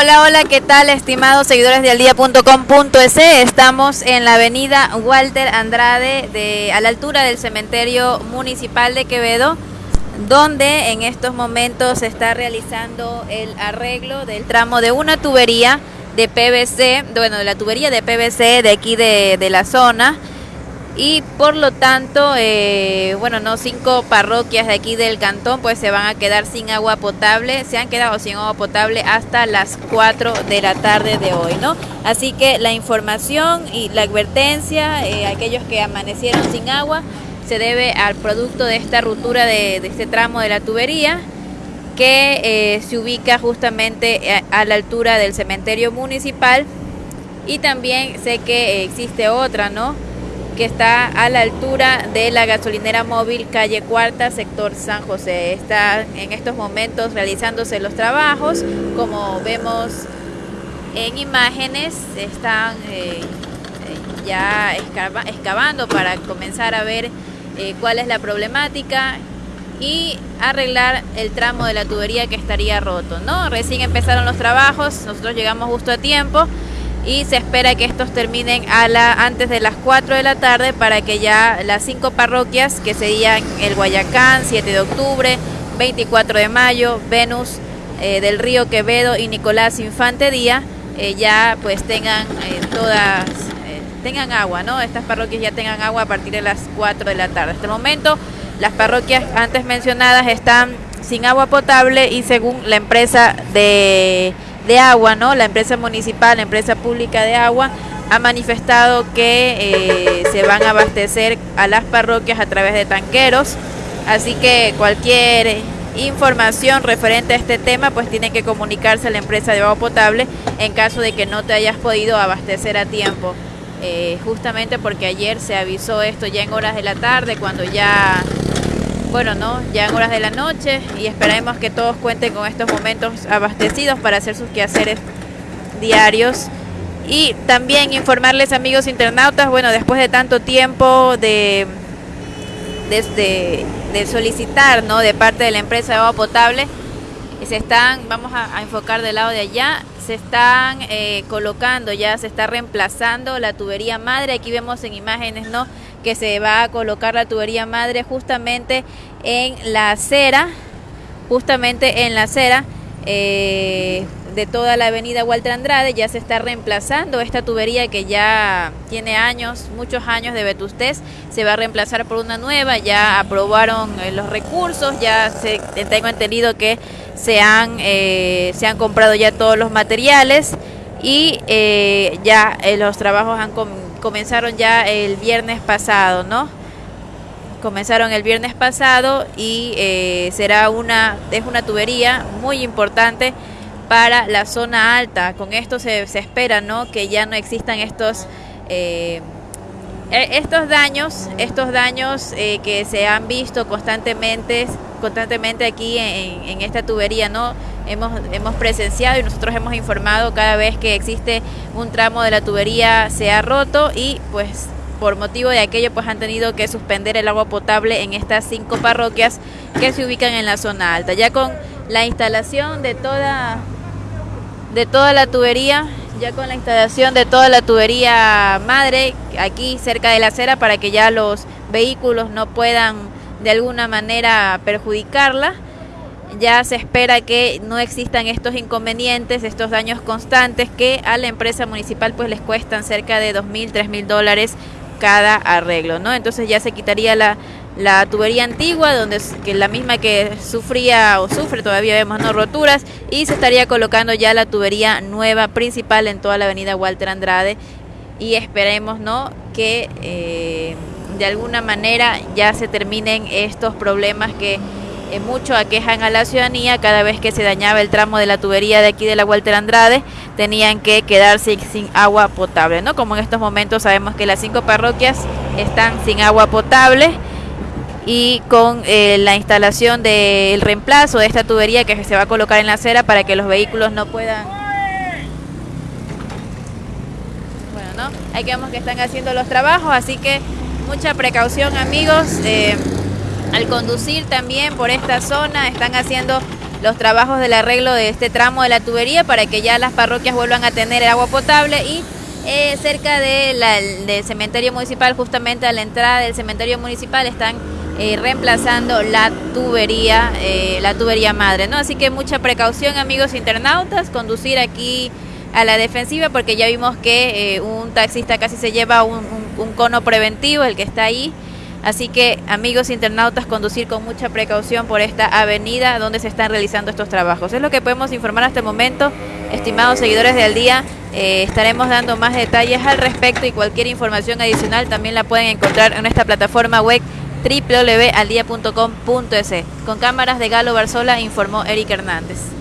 Hola, ¿qué tal, estimados seguidores de aldía.com.es? Estamos en la avenida Walter Andrade, de, a la altura del cementerio municipal de Quevedo, donde en estos momentos se está realizando el arreglo del tramo de una tubería de PVC, bueno, de la tubería de PVC de aquí de, de la zona y por lo tanto, eh, bueno, no cinco parroquias de aquí del cantón pues se van a quedar sin agua potable, se han quedado sin agua potable hasta las 4 de la tarde de hoy, ¿no? Así que la información y la advertencia, eh, aquellos que amanecieron sin agua, se debe al producto de esta ruptura de, este tramo de la tubería que eh, se ubica justamente a, a la altura del cementerio municipal y también sé que existe otra, ¿no? Que está a la altura de la gasolinera móvil calle Cuarta, sector San José. Está en estos momentos realizándose los trabajos, como vemos en imágenes, están eh, ya excavando para comenzar a ver eh, cuál es la problemática y arreglar el tramo de la tubería que estaría roto, ¿no? Recién empezaron los trabajos, nosotros llegamos justo a tiempo y se espera que estos terminen a la, antes de las 4 de la tarde para que ya las cinco parroquias que serían el Guayacán, 7 de octubre, 24 de mayo, Venus eh, del Río Quevedo y Nicolás Infante Día eh, ya pues tengan eh, todas tengan agua, ¿no? Estas parroquias ya tengan agua a partir de las 4 de la tarde. Hasta el momento las parroquias antes mencionadas están sin agua potable y según la empresa de de agua, ¿no? La empresa municipal, la empresa pública de agua, ha manifestado que eh, se van a abastecer a las parroquias a través de tanqueros. Así que cualquier información referente a este tema, pues tiene que comunicarse a la empresa de agua potable en caso de que no te hayas podido abastecer a tiempo. Eh, justamente porque ayer se avisó esto ya en horas de la tarde, cuando ya bueno, ¿no? Ya en horas de la noche y esperemos que todos cuenten con estos momentos abastecidos para hacer sus quehaceres diarios. Y también informarles, amigos internautas, bueno, después de tanto tiempo de, de, de solicitar, ¿no? De parte de la empresa de agua potable, se están, vamos a, enfocar del lado de allá, se están eh, colocando ya, se está reemplazando la tubería madre. Aquí vemos en imágenes, ¿no? Que se va a colocar la tubería madre justamente en la acera, justamente en la acera eh, de toda la avenida Walter Andrade, ya se está reemplazando esta tubería que ya tiene años, muchos años de vetustés, se va a reemplazar por una nueva, ya aprobaron eh, los recursos, ya se, tengo entendido que se han, eh, se han comprado ya todos los materiales y ya los trabajos han comenzado comenzaron ya el viernes pasado, ¿no? Comenzaron el viernes pasado y eh, será una, es una tubería muy importante para la zona alta. Con esto se, se espera, ¿no? Que ya no existan estos... Eh, e, estos daños, estos daños eh, que se han visto constantemente, constantemente aquí en, en esta tubería, ¿no? Hemos, hemos presenciado y nosotros hemos informado cada vez que existe un tramo de la tubería se ha roto y pues por motivo de aquello pues han tenido que suspender el agua potable en estas cinco parroquias que se ubican en la zona alta. Ya con la instalación de toda de toda la tubería, ya con la instalación de toda la tubería madre aquí cerca de la acera para que ya los vehículos no puedan de alguna manera perjudicarla ya se espera que no existan estos inconvenientes, estos daños constantes que a la empresa municipal pues les cuestan cerca de dos mil, tres mil dólares cada arreglo, ¿no? Entonces ya se quitaría la, la tubería antigua, donde que la misma que sufría o sufre, todavía vemos no roturas, y se estaría colocando ya la tubería nueva principal en toda la avenida Walter Andrade. Y esperemos no que eh, de alguna manera ya se terminen estos problemas que eh, mucho aquejan a la ciudadanía. Cada vez que se dañaba el tramo de la tubería de aquí de la Walter Andrade tenían que quedarse sin agua potable no como en estos momentos sabemos que las cinco parroquias están sin agua potable y con eh, la instalación del reemplazo de esta tubería que se va a colocar en la acera para que los vehículos no puedan bueno no ahí vemos que están haciendo los trabajos así que mucha precaución amigos eh, al conducir también por esta zona están haciendo los trabajos del arreglo de este tramo de la tubería para que ya las parroquias vuelvan a tener agua potable y eh, cerca de del cementerio municipal, justamente a la entrada del cementerio municipal, están eh, reemplazando la tubería, eh, la tubería madre, ¿no? Así que mucha precaución, amigos internautas, conducir aquí a la defensiva, porque ya vimos que un taxista casi se lleva un, un cono preventivo, el que está ahí. Así que, amigos internautas, conducir con mucha precaución por esta avenida donde se están realizando estos trabajos. Es lo que podemos informar hasta el momento, estimados seguidores del día. Eh, estaremos dando más detalles al respecto y cualquier información adicional también la pueden encontrar en esta plataforma web www.aldia.com.es. Con cámaras de Galo Barzola informó Eric Hernández.